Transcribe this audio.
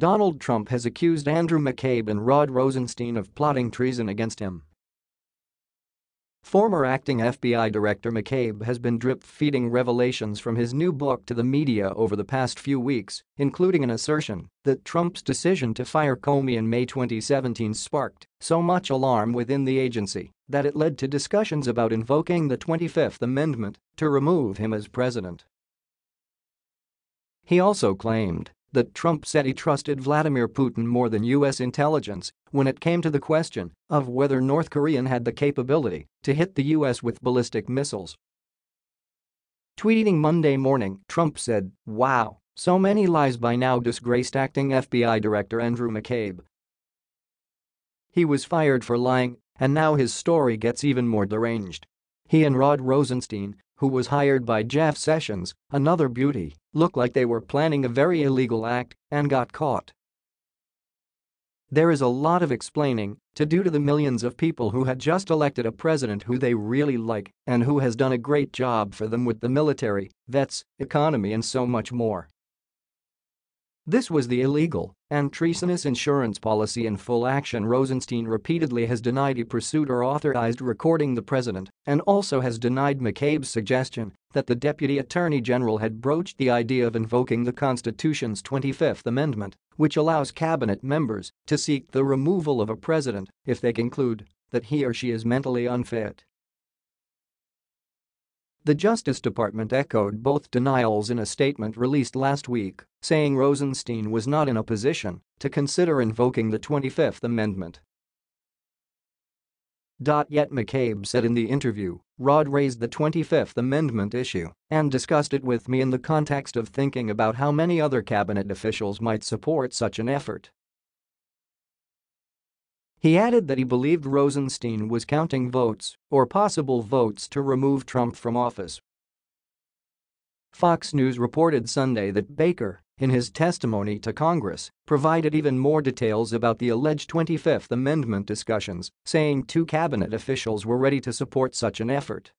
Donald Trump has accused Andrew McCabe and Rod Rosenstein of plotting treason against him. Former acting FBI Director McCabe has been drip-feeding revelations from his new book to the media over the past few weeks, including an assertion that Trump's decision to fire Comey in May 2017 sparked so much alarm within the agency that it led to discussions about invoking the 25th Amendment to remove him as president. He also claimed that Trump said he trusted Vladimir Putin more than U.S. intelligence when it came to the question of whether North Korea had the capability to hit the U.S. with ballistic missiles. Tweeting Monday morning, Trump said, wow, so many lies by now disgraced acting FBI Director Andrew McCabe. He was fired for lying, and now his story gets even more deranged. He and Rod Rosenstein, who was hired by Jeff Sessions, another beauty, looked like they were planning a very illegal act and got caught. There is a lot of explaining to do to the millions of people who had just elected a president who they really like and who has done a great job for them with the military, vets, economy and so much more. This was the illegal and treasonous insurance policy in full action Rosenstein repeatedly has denied he pursued or authorized recording the president and also has denied McCabe's suggestion that the deputy attorney general had broached the idea of invoking the Constitution's 25th Amendment, which allows cabinet members to seek the removal of a president if they conclude that he or she is mentally unfit. The Justice Department echoed both denials in a statement released last week, saying Rosenstein was not in a position to consider invoking the 25th Amendment. Yet McCabe said in the interview, Rod raised the 25th Amendment issue and discussed it with me in the context of thinking about how many other cabinet officials might support such an effort. He added that he believed Rosenstein was counting votes or possible votes to remove Trump from office. Fox News reported Sunday that Baker, in his testimony to Congress, provided even more details about the alleged 25th Amendment discussions, saying two cabinet officials were ready to support such an effort.